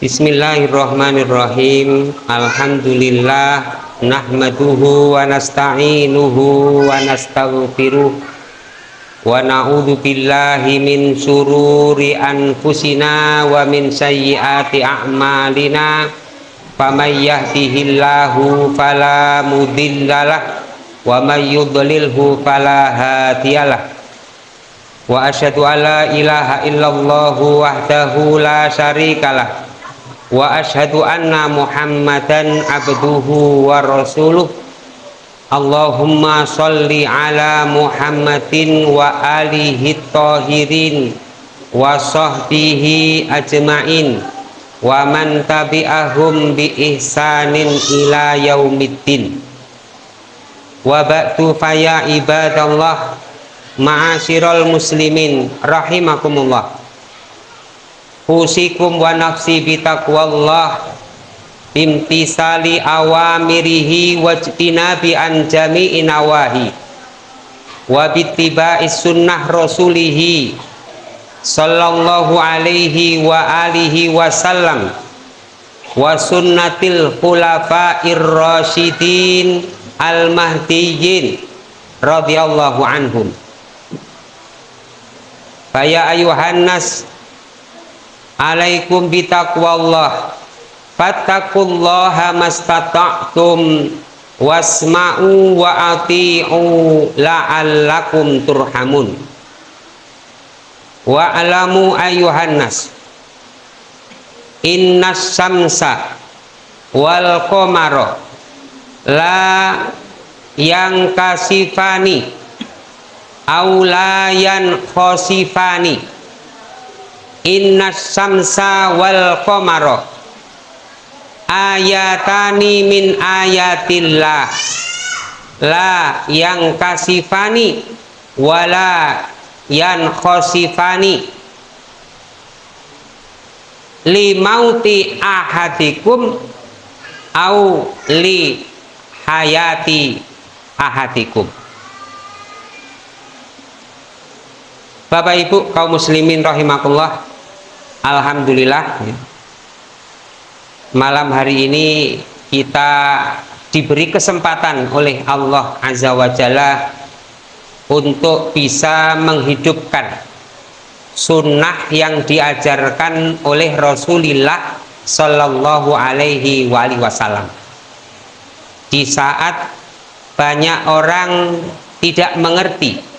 Bismillahirrahmanirrahim. Alhamdulillah Nahmaduhu wa nasta'inuhu wa nastaghfiruh. Wa na'udhu billahi min sururi anfusina wa min sayyiati a'malina. Faman yahdihillahu fala mudillalah Wa man yudlilhu fala hadiyalah Wa asyhadu an la ilaha illallahu wahdahu la syarikalah wa ashadu anna muhammadan abduhu wa rasuluh. Allahumma salli ala muhammadin wa alihi tahirin wa sahbihi ajma'in wa man tabi'ahum bi ihsanin ila yaumiddin. Wa ba'du faya ibadallah ma'asyiral muslimin rahimakumullah usikum wa nafsi bitaqwallah imtisali awamirihi wajtinabi an jami'i nawahi. Wa sunnah rasulihi sallallahu alaihi wa alihi wasallam wa sunnatil khulafa'ir rasyidin al mahdiyyin radhiyallahu anhum. Faya ayuhan nas alaikum bitaqwallah. Fattaqullaha mastata'tum wasma'u wa ati'u la'allakum turhamun. Wa alamu innas samsa wal qamara la yang kasifani aulayan khosifani innas samsa wal qamara. Ayatani min ayatillah. La yang kasifani wala yang khosifani. Li mauti ahadikum au li hayati ahadikum. Bapak Ibu kaum muslimin rahimakumullah Alhamdulillah. Malam hari ini kita diberi kesempatan oleh Allah Azza wa Jalla untuk bisa menghidupkan sunnah yang diajarkan oleh Rasulullah Shallallahu Alaihi Wasallam. Di saat banyak orang tidak mengerti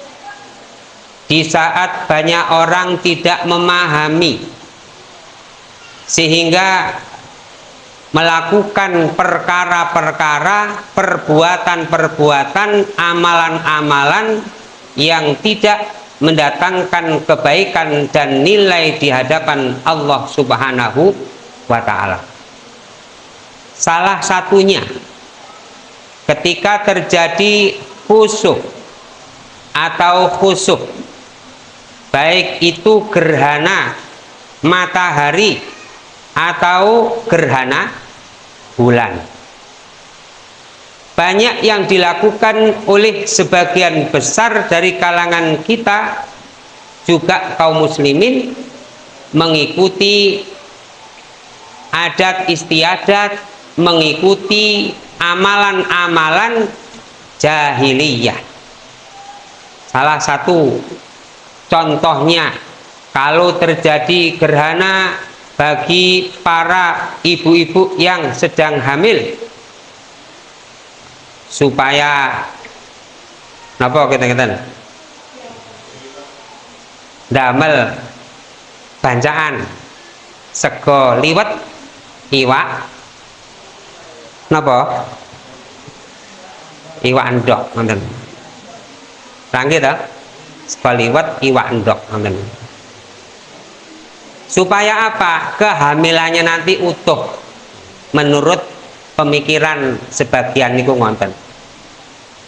di saat banyak orang tidak memahami sehingga melakukan perkara-perkara perbuatan-perbuatan amalan-amalan yang tidak mendatangkan kebaikan dan nilai di hadapan Allah subhanahu wa ta'ala. Salah satunya ketika terjadi khusyuk atau khusyuk baik itu gerhana matahari atau gerhana bulan. Banyak yang dilakukan oleh sebagian besar dari kalangan kita juga kaum muslimin mengikuti adat istiadat mengikuti amalan-amalan jahiliyah. Salah satu contohnya kalau terjadi gerhana bagi para ibu-ibu yang sedang hamil. Supaya napa kita kita damel bancaan sego liwet iwak. Napa? Iwak endok ngoten. Rangge ta? Sego liwet iwak endok ngoten supaya apa? Kehamilannya nanti utuh. Menurut pemikiran sebagian niku ngonten.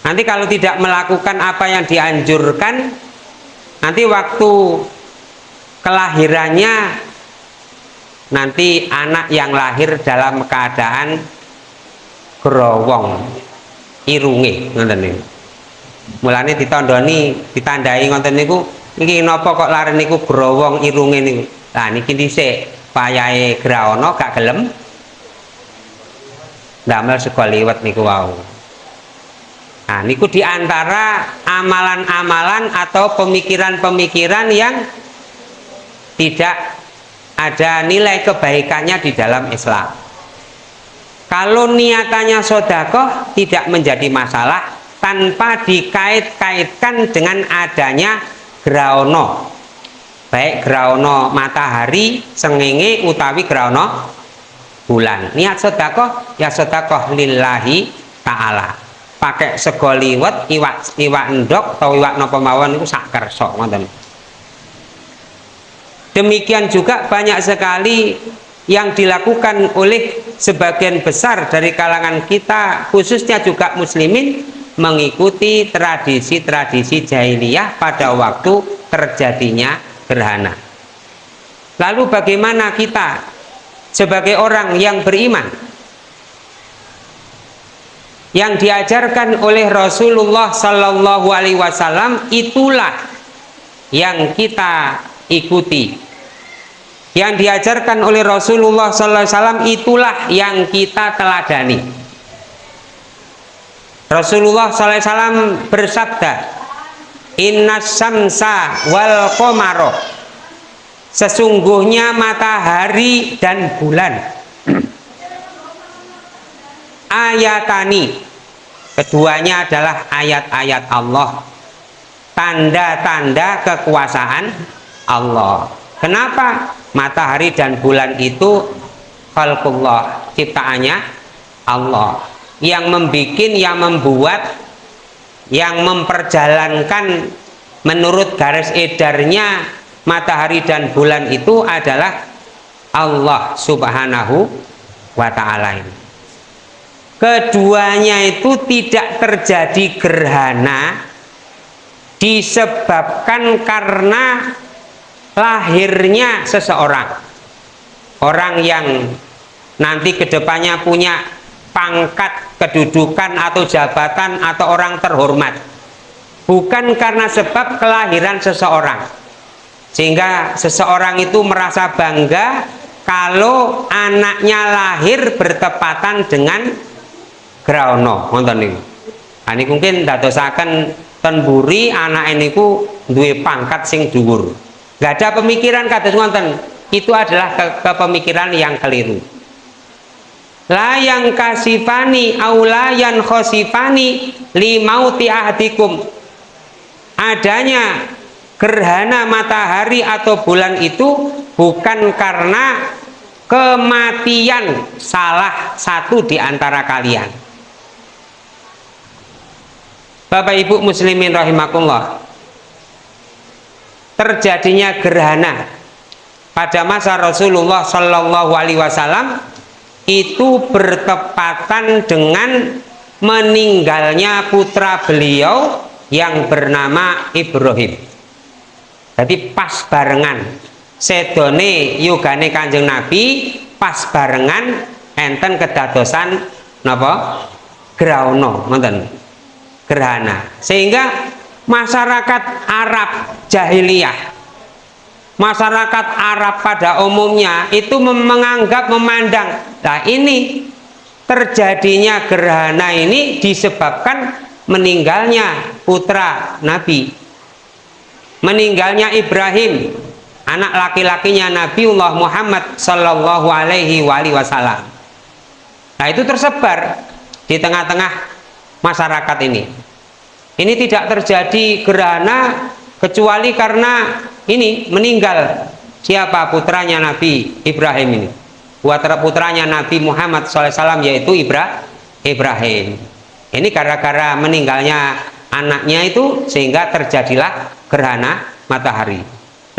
Nanti kalau tidak melakukan apa yang dianjurkan nanti waktu kelahirannya nanti anak yang lahir dalam keadaan growong irunge ngonten niku. Mulane ditandani ditandai ngonten niku iki napa kok lari niku? Growong irunge niku Nah niki dhisik payahe graono gak gelem. Damel sego liwet niku wau. Nah niku di antara amalan-amalan atau pemikiran-pemikiran yang tidak ada nilai kebaikannya di dalam Islam. Kalau niatannya sodakoh tidak menjadi masalah tanpa dikait-kaitkan dengan adanya graono baik graono matahari sengenge utawi graono bulan. Niat sedekah ya sedekah lillahi ta'ala. Pakai sego liwet iwak iwak endok atau iwak nopo mawon itu sak kersa ngoten. Demikian juga banyak sekali yang dilakukan oleh sebagian besar dari kalangan kita khususnya juga muslimin mengikuti tradisi-tradisi jahiliyah pada waktu terjadinya gerhana. Lalu bagaimana kita sebagai orang yang beriman yang diajarkan oleh Rasulullah Sallallahu Alaihi Wasallam itulah yang kita ikuti. Yang diajarkan oleh Rasulullah Sallallahu Alaihi Wasallam itulah yang kita teladani. Rasulullah Sallallahu Alaihi Wasallam bersabda, Inna samsa wal komaro Sesungguhnya matahari dan bulan. Ayatani. Keduanya adalah ayat-ayat Allah. Tanda-tanda kekuasaan Allah. Kenapa? Matahari dan bulan itu Khalqullah Ciptaannya Allah? Yang membuat, yang membuat yang memperjalankan menurut garis edarnya matahari dan bulan itu adalah Allah subhanahu wa ta'ala keduanya itu tidak terjadi gerhana disebabkan karena lahirnya seseorang. Orang yang nanti ke depannya punya pangkat, kedudukan atau jabatan atau orang terhormat. Bukan karena sebab kelahiran seseorang. Sehingga seseorang itu merasa bangga kalau anaknya lahir bertepatan dengan Graono. Nonton ini. Nah, ini mungkin dadosaken tenburi anak ini ku duwe pangkat sing dhuwur. Gak ada pemikiran kados ngonten. Itu adalah ke kepemikiran yang keliru layang kasifani aulayan khosifani limauti ahdikum. Adanya gerhana matahari atau bulan itu bukan karena kematian salah satu di antara kalian. Bapak Ibu muslimin rahimakumullah terjadinya gerhana pada masa Rasulullah Shallallahu Alaihi Wasallam itu bertepatan dengan meninggalnya putra beliau yang bernama Ibrahim. Jadi pas barengan. Sedone yugane kanjeng Nabi pas barengan enten kedadosan napa? Grauno nonton gerhana. Sehingga masyarakat Arab jahiliyah masyarakat Arab pada umumnya itu menganggap memandang nah ini terjadinya gerhana ini disebabkan meninggalnya putra Nabi meninggalnya Ibrahim anak laki-lakinya Nabiullah Muhammad Shallallahu Alaihi Wasallam. Nah itu tersebar di tengah-tengah masyarakat ini. Ini tidak terjadi gerhana kecuali karena ini meninggal siapa putranya Nabi Ibrahim ini? Putra putranya Nabi Muhammad SAW yaitu Ibra Ibrahim. Ini gara-gara meninggalnya anaknya itu sehingga terjadilah gerhana matahari.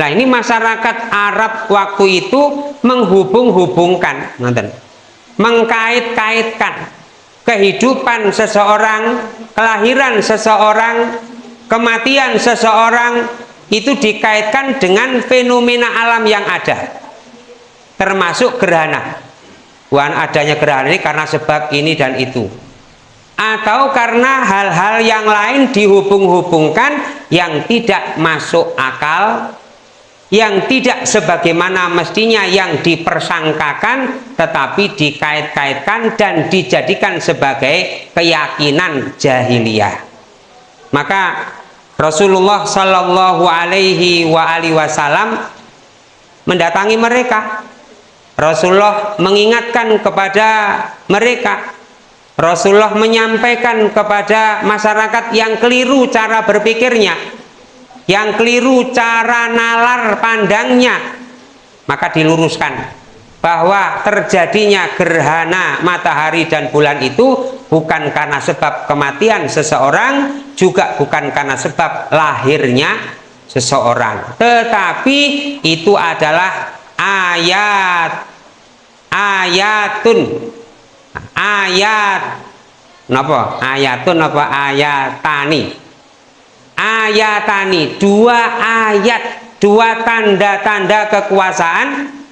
Nah ini masyarakat Arab waktu itu menghubung-hubungkan mengkait-kaitkan kehidupan seseorang kelahiran seseorang kematian seseorang itu dikaitkan dengan fenomena alam yang ada. Termasuk gerhana. Bukan adanya gerhana ini karena sebab ini dan itu. Atau karena hal-hal yang lain dihubung-hubungkan yang tidak masuk akal yang tidak sebagaimana mestinya yang dipersangkakan tetapi dikait-kaitkan dan dijadikan sebagai keyakinan jahiliyah. Maka Rasulullah Shallallahu Alaihi Wasallam mendatangi mereka. Rasulullah mengingatkan kepada mereka. Rasulullah menyampaikan kepada masyarakat yang keliru cara berpikirnya yang keliru cara nalar pandangnya maka diluruskan bahwa terjadinya gerhana matahari dan bulan itu bukan karena sebab kematian seseorang juga bukan karena sebab lahirnya seseorang. Tetapi itu adalah ayat ayatun. Ayat. Napa? Ayatun apa? Ayatani. Ayatani. Dua ayat dua tanda-tanda kekuasaan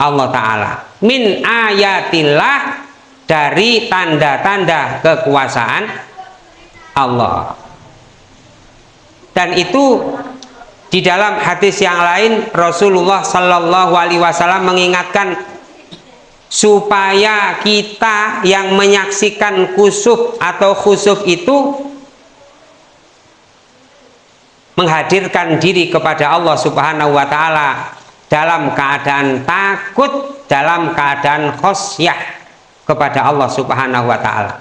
Allah Ta'ala. Min ayatillah dari tanda-tanda kekuasaan Allah. Dan itu di dalam hadis yang lain Rasulullah Shallallahu Alaihi Wasallam mengingatkan supaya kita yang menyaksikan kusuf atau khusuf itu menghadirkan diri kepada Allah Subhanahu wa taala dalam keadaan takut, dalam keadaan khosyah kepada Allah Subhanahu wa taala.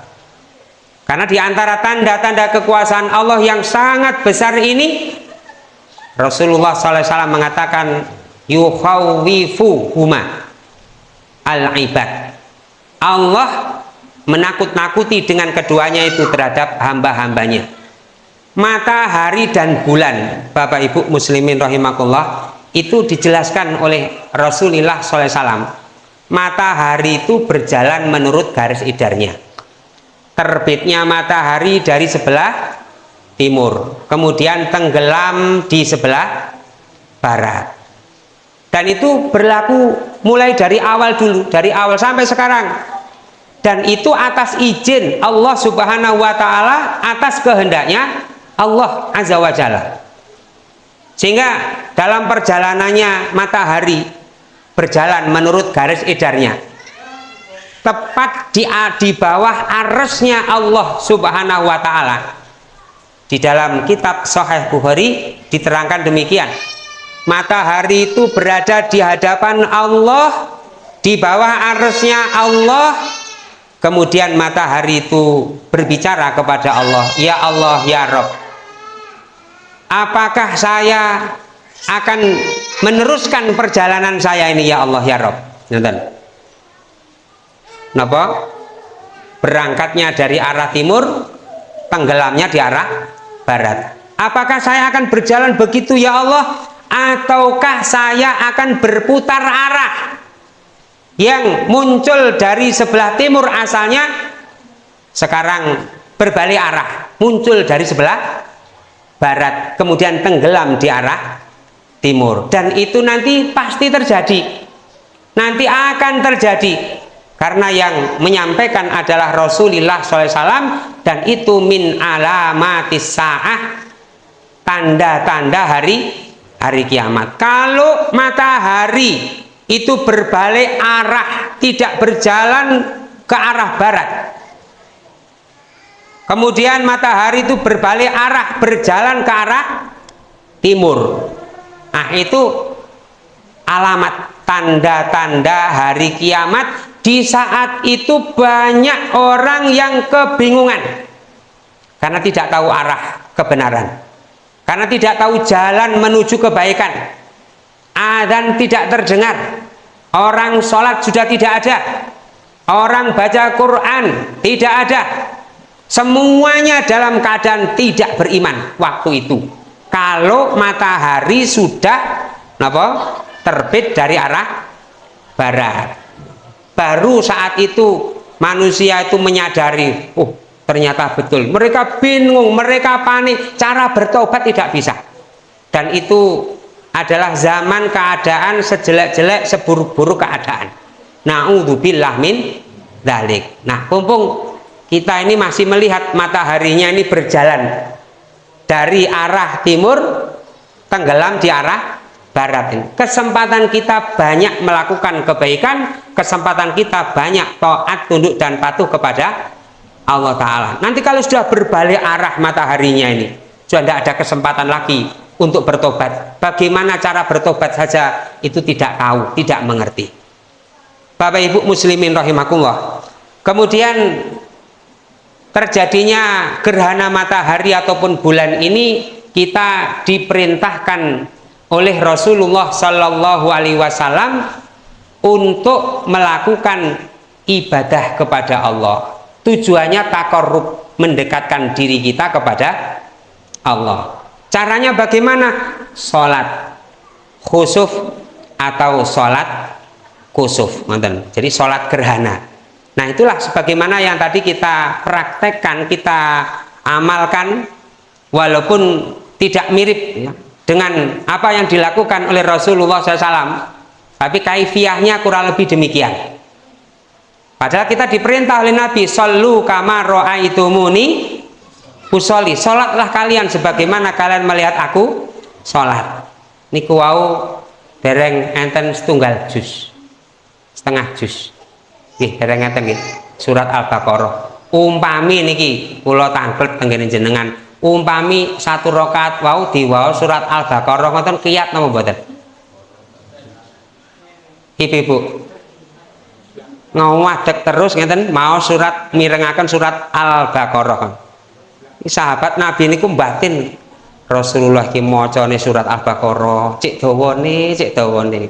Karena di antara tanda-tanda kekuasaan Allah yang sangat besar ini Rasulullah SAW mengatakan yukhawwifu huma al-ibad Allah menakut-nakuti dengan keduanya itu terhadap hamba-hambanya matahari dan bulan Bapak Ibu muslimin rahimakumullah itu dijelaskan oleh Rasulullah SAW matahari itu berjalan menurut garis idarnya. Terbitnya matahari dari sebelah timur kemudian tenggelam di sebelah barat. Dan itu berlaku mulai dari awal dulu dari awal sampai sekarang. Dan itu atas izin Allah subhanahu wa ta'ala atas kehendaknya Allah azza wa jalla sehingga dalam perjalanannya matahari berjalan menurut garis edarnya tepat di, di bawah arusnya Allah subhanahu wa ta'ala di dalam kitab Sahih Bukhari diterangkan demikian. Matahari itu berada di hadapan Allah, di bawah arusnya Allah. Kemudian matahari itu berbicara kepada Allah, Ya Allah, Ya Rob. Apakah saya akan meneruskan perjalanan saya ini ya Allah, Ya Rob? Nonton. Kenapa? Berangkatnya dari arah timur, tenggelamnya di arah barat apakah saya akan berjalan begitu ya Allah ataukah saya akan berputar arah yang muncul dari sebelah timur asalnya sekarang berbalik arah muncul dari sebelah barat kemudian tenggelam di arah timur. Dan itu nanti pasti terjadi. Nanti akan terjadi. Karena yang menyampaikan adalah Rasulullah SAW dan itu min alamatis sa'ah tanda-tanda hari hari kiamat. Kalau matahari itu berbalik arah tidak berjalan ke arah barat kemudian matahari itu berbalik arah berjalan ke arah timur. Nah itu alamat tanda-tanda hari kiamat. Di saat itu banyak orang yang kebingungan. Karena tidak tahu arah kebenaran. Karena tidak tahu jalan menuju kebaikan. Dan tidak terdengar. Orang sholat sudah tidak ada. Orang baca Quran tidak ada semuanya dalam keadaan tidak beriman waktu itu. Kalau matahari sudah apa, terbit dari arah barat. Baru saat itu manusia itu menyadari oh ternyata betul. Mereka bingung mereka panik cara bertobat tidak bisa. Dan itu adalah zaman keadaan sejelek-jelek seburuk-buruk keadaan. Na'udzubillah min dalik. Nah kumpung kita ini masih melihat mataharinya ini berjalan dari arah timur tenggelam di arah barat ini. Kesempatan kita banyak melakukan kebaikan, kesempatan kita banyak taat, tunduk dan patuh kepada Allah Ta'ala. Nanti kalau sudah berbalik arah mataharinya ini, sudah tidak ada kesempatan lagi untuk bertobat. Bagaimana cara bertobat saja itu tidak tahu, tidak mengerti. Bapak Ibu muslimin rahimakumullah. Kemudian terjadinya gerhana matahari ataupun bulan ini kita diperintahkan oleh Rasulullah Shallallahu Alaihi Wasallam untuk melakukan ibadah kepada Allah. Tujuannya takorub mendekatkan diri kita kepada Allah. Caranya bagaimana? Sholat khusuf atau sholat kusuf. Jadi sholat gerhana. Nah itulah sebagaimana yang tadi kita praktekkan, kita amalkan walaupun tidak mirip ya, dengan apa yang dilakukan oleh Rasulullah SAW tapi kaifiahnya kurang lebih demikian. Padahal kita diperintah oleh Nabi Sallu kama ro'aitumuni usoli sholatlah kalian sebagaimana kalian melihat aku sholat. Niku wau dereng enten setunggal jus setengah jus Ih, dereng enten surat Al-Baqarah. Umpami niki kula tangklet tenggene jenengan. Umpami satu rokat wau diwao surat al-baqarah. Ngoten kiat nama mboten? Ibu-ibu. Ngawadek terus ngeten mau surat mirengaken surat al-baqarah sahabat nabi niku batin Rasulullah ki macane surat al-baqarah. Cek dawane cek dawane.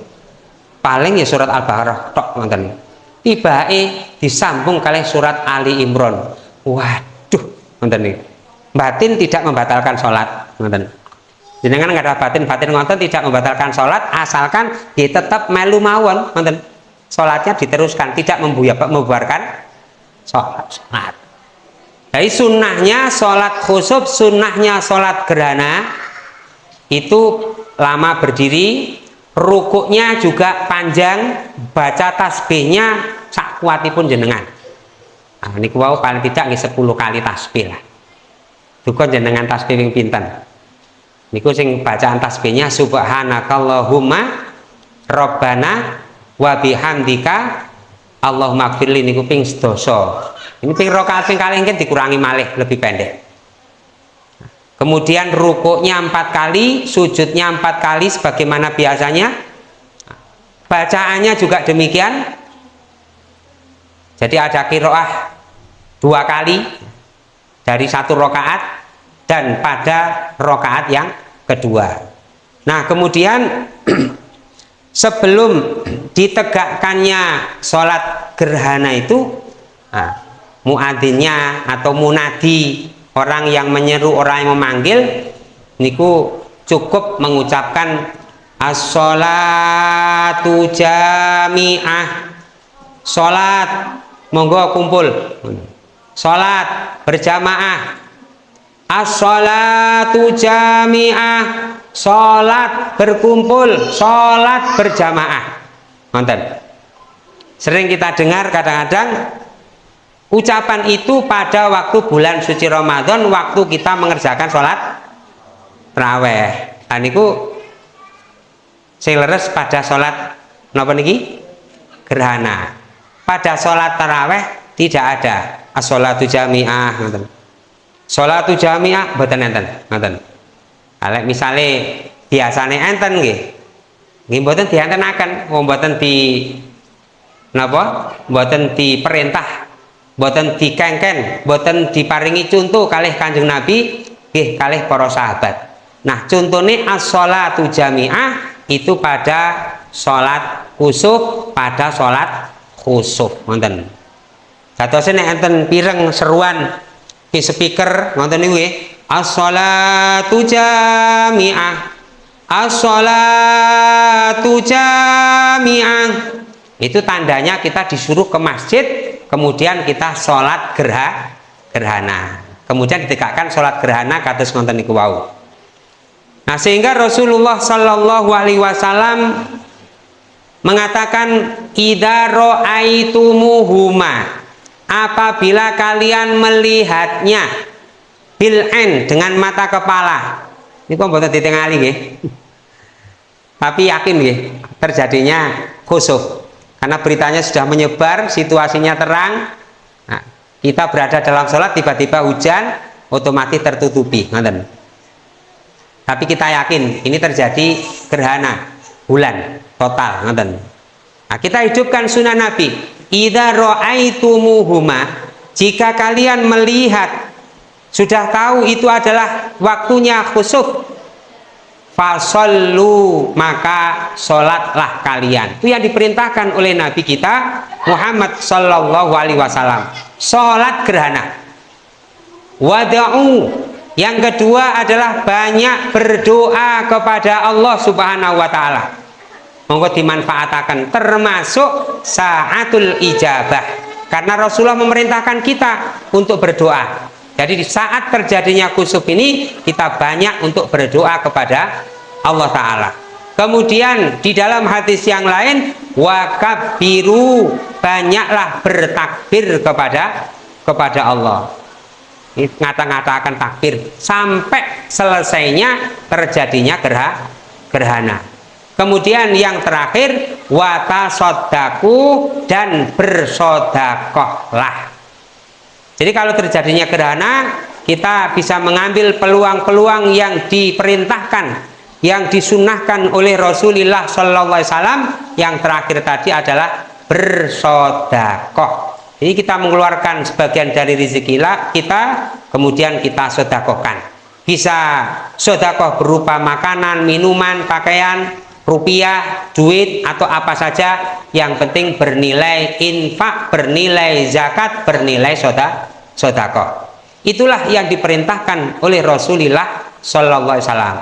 Paling ya surat al-baqarah tok ngoten tibake disambung kali surat Ali Imran. Waduh ngoten niku batin tidak membatalkan sholat jenengan nggak ada batin batin ngonten tidak membatalkan sholat asalkan dia tetap melu mawon ngonten sholatnya diteruskan tidak membubarkan sholat. Sholat. Jadi sunnahnya sholat khusub sunnahnya sholat gerhana itu lama berdiri rukuknya juga panjang baca tasbihnya sak kuatipun jenengan. Nah, ini wow paling tidak 10 kali tasbih lah. Duka jenengan tasbih ping pinten? Niku sing bacaan tasbihnya subhanakallahumma robbana wa bihamdika Allahumma gfirli niku ping sedoso ini ping rokaat ping ini dikurangi malih lebih pendek kemudian rukuknya empat kali sujudnya empat kali sebagaimana biasanya. Bacaannya juga demikian. Jadi ada kiroah dua kali dari satu rokaat dan pada rokaat yang kedua. Nah kemudian sebelum ditegakkannya sholat gerhana itu nah, muadzinnya atau munadi orang yang menyeru orang yang memanggil niku cukup mengucapkan as-sholatu jami'ah. Sholat monggo kumpul. Sholat berjamaah. As-salatu jami'ah. Sholat berkumpul sholat berjamaah. Nonton sering kita dengar kadang-kadang ucapan itu pada waktu bulan suci Ramadan waktu kita mengerjakan sholat terawih dan itu leres pada sholat napa niki gerhana pada sholat terawih tidak ada as-salatu jami'ah Salatu jamiah mboten enten, ngoten. Alek misale biasane enten nggih. Nggih mboten diantenaken, wong mboten di napa? Mboten diperintah, mboten dikengken, mboten diparingi contoh kalih Kanjeng Nabi nggih kalih para sahabat. Nah, contohnya as-salatu jamiah itu pada salat khusuf, pada salat khusuf, ngoten. Dadosene enten pireng seruan di speaker nonton niku as-salatu jami'ah as-salatu jami'ah itu tandanya kita disuruh ke masjid kemudian kita sholat gerha gerhana. Kemudian ditegakkan sholat gerhana kados nonton niku wau. Nah sehingga Rasulullah Shallallahu Alaihi Wasallam mengatakan idaro aitumuhuma apabila kalian melihatnya bil'en dengan mata kepala. Ini kok buat ditingali nggih. Tapi yakin ya terjadinya khusuf karena beritanya sudah menyebar situasinya terang. Nah, kita berada dalam sholat tiba-tiba hujan otomatis tertutupi. Nonton tapi kita yakin ini terjadi gerhana bulan total. Nonton nah, kita hidupkan sunnah nabi. Idha ro'aitumuhuma jika kalian melihat sudah tahu itu adalah waktunya khusuf fasallu maka sholatlah kalian. Itu yang diperintahkan oleh Nabi kita Muhammad Sallallahu Alaihi Wasallam. Sholat gerhana. Wada'u. Yang kedua adalah banyak berdoa kepada Allah Subhanahu Wa Taala. Monggo dimanfaatkan termasuk saatul ijabah. Karena Rasulullah memerintahkan kita untuk berdoa jadi di saat terjadinya kusuf ini kita banyak untuk berdoa kepada Allah Ta'ala. Kemudian di dalam hadis yang lain wakabiru banyaklah bertakbir kepada kepada Allah. Ngata-ngatakan takbir sampai selesainya terjadinya gerha, gerhana. Kemudian yang terakhir watasodaku dan bersodakohlah jadi kalau terjadinya gerhana, kita bisa mengambil peluang-peluang yang diperintahkan, yang disunahkan oleh Rasulullah Sallallahu Alaihi Wasallam. Yang terakhir tadi adalah bersodakoh. Jadi kita mengeluarkan sebagian dari rezeki kita, kemudian kita sodakohkan. Bisa sodakoh berupa makanan, minuman, pakaian, rupiah, duit atau apa saja yang penting bernilai infak, bernilai zakat, bernilai soda, sodako. Itulah yang diperintahkan oleh Rasulullah Sallallahu Alaihi Wasallam.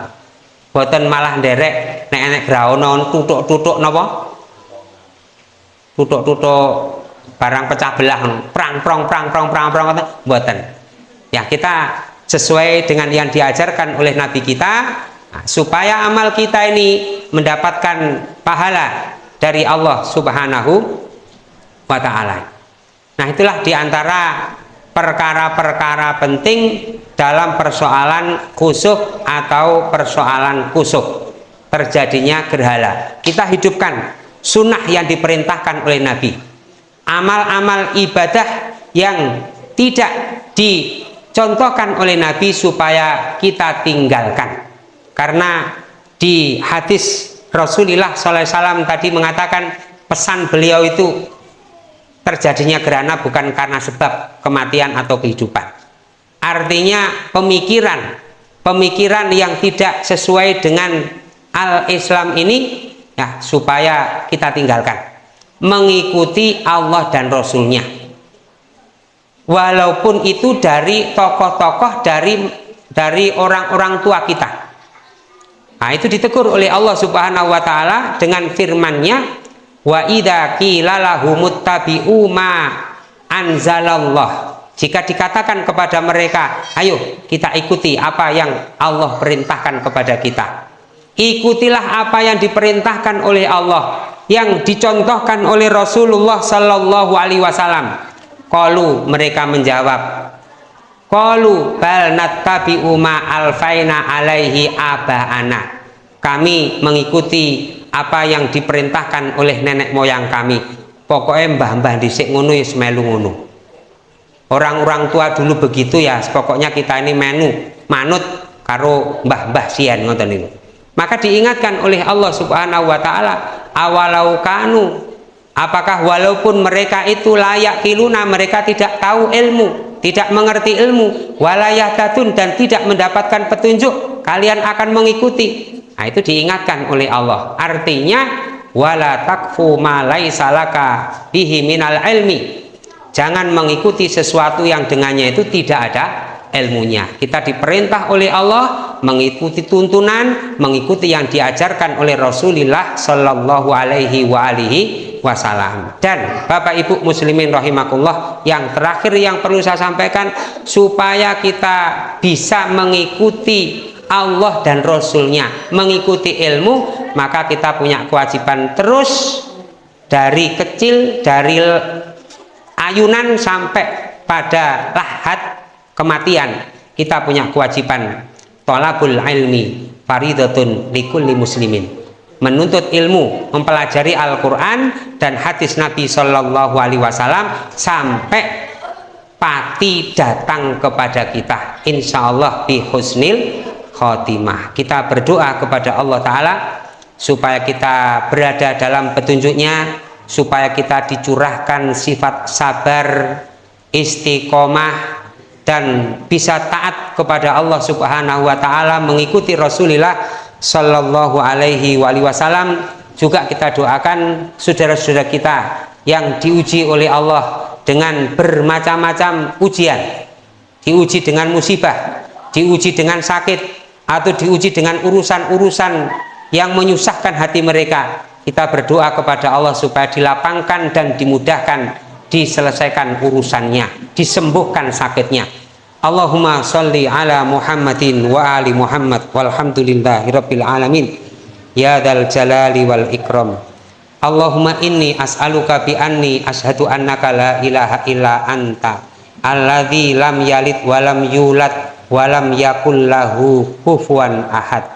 Buatan malah derek nek enek graono tutuk-tutuk napa? Tutuk-tutuk barang pecah belah prang prong prang prong prang prong buatan. Ya kita sesuai dengan yang diajarkan oleh Nabi kita supaya amal kita ini mendapatkan pahala dari Allah Subhanahu wa taala. Nah, itulah di antara perkara-perkara penting dalam persoalan kusuk atau persoalan kusuk terjadinya gerhala. Kita hidupkan sunnah yang diperintahkan oleh Nabi. Amal-amal ibadah yang tidak dicontohkan oleh Nabi supaya kita tinggalkan karena di hadis Rasulullah SAW tadi mengatakan pesan beliau itu terjadinya gerhana bukan karena sebab kematian atau kehidupan. Artinya pemikiran pemikiran yang tidak sesuai dengan al-Islam ini ya supaya kita tinggalkan. Mengikuti Allah dan Rasulnya. Walaupun itu dari tokoh-tokoh dari dari orang-orang tua kita Nah, itu ditegur oleh Allah Subhanahu wa taala dengan firman-Nya wa idza qila tabi'u ma anzalallah. Jika dikatakan kepada mereka, ayo kita ikuti apa yang Allah perintahkan kepada kita. Ikutilah apa yang diperintahkan oleh Allah, yang dicontohkan oleh Rasulullah sallallahu alaihi wasallam. Qalu mereka menjawab, Qalu bal nattabi'u ma alfaina alaihi abaana. Kami mengikuti apa yang diperintahkan oleh nenek moyang kami. Pokoknya mbah-mbah dhisik ngono ya semelu ngono. Orang-orang tua dulu begitu ya, pokoknya kita ini menu manut karo mbah-mbah sian ngoten niku. Maka diingatkan oleh Allah Subhanahu wa taala, awalau kanu apakah walaupun mereka itu layak kiluna mereka tidak tahu ilmu tidak mengerti ilmu. Walayah tatun dan tidak mendapatkan petunjuk kalian akan mengikuti. Nah, itu diingatkan oleh Allah. Artinya wala takfu ma bihi minal ilmi. Jangan mengikuti sesuatu yang dengannya itu tidak ada ilmunya. Kita diperintah oleh Allah mengikuti tuntunan mengikuti yang diajarkan oleh Rasulullah Shallallahu Alaihi wa alihi wasallam. Dan Bapak Ibu muslimin rahimakumullah yang terakhir yang perlu saya sampaikan supaya kita bisa mengikuti Allah dan Rasulnya mengikuti ilmu maka kita punya kewajiban terus dari kecil dari ayunan sampai pada lahat kematian kita punya kewajiban tolabul ilmi faridatun likulli muslimin menuntut ilmu, mempelajari Al-Quran dan hadis Nabi Shallallahu Alaihi Wasallam sampai pati datang kepada kita. Insya Allah bi husnil khotimah. Kita berdoa kepada Allah Taala supaya kita berada dalam petunjuknya, supaya kita dicurahkan sifat sabar, istiqomah dan bisa taat kepada Allah Subhanahu wa taala mengikuti Rasulullah Shallallahu Alaihi Wasallam. Juga kita doakan saudara-saudara kita yang diuji oleh Allah dengan bermacam-macam ujian. Diuji dengan musibah diuji dengan sakit atau diuji dengan urusan-urusan yang menyusahkan hati mereka. Kita berdoa kepada Allah supaya dilapangkan dan dimudahkan diselesaikan urusannya disembuhkan sakitnya. Allahumma salli ala Muhammadin wa ali Muhammad walhamdulillahi rabbil alamin. Ya dal jalali wal ikram. Allahumma inni as'aluka bi anni ashadu annaka la ilaha illa anta alladhi lam yalid walam yulad walam yakul lahu kufuwan ahad.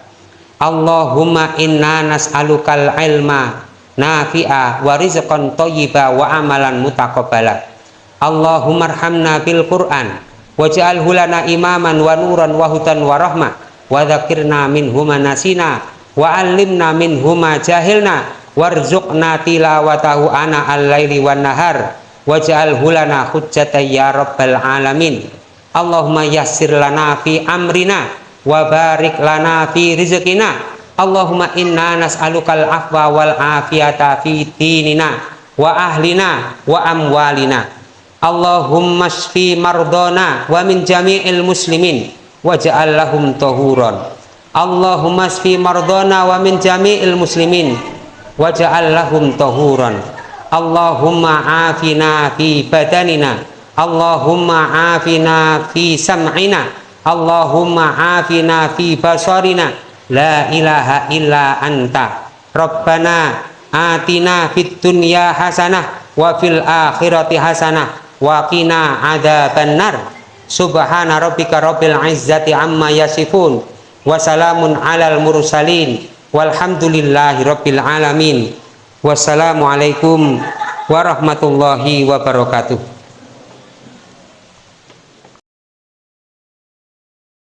Allahumma inna nas'alukal ilma nafi'a wa rizqan thayyiba wa amalan mutaqabbala Allahumma arhamna bil Qur'an waj'alhu lana imaman wa nuran wa hudan wa rahmah wa dzakirna minhuma nasina wa 'allimna minhuma jahilna warzuqna tilawatahu ana al-laili wan nahar waj'alhu lana hujjatan ya rabbal alamin. Allahumma yassir lana fi amrina wa barik lana fi rizqina Allahumma inna nas'alukal afwa wal afiyata fi dinina wa ahlina wa amwalina. Allahumma shfi mardona wa min jami'il muslimin waj'al lahum tahuran. Allahumma shfi mardona wa min jami'il muslimin waj'al lahum tahuran. Allahumma afina fi badanina. Allahumma afina fi sam'ina. Allahumma afina fi basarina la ilaha illa anta. Rabbana atina fid dunya hasanah wa fil akhirati hasanah waqina adzaban nar subhana rabbika rabbil izzati amma yasifun. Wa salamun alal mursalin. Walhamdulillahi rabbil alamin. Wassalamu alaikum warahmatullahi wabarakatuh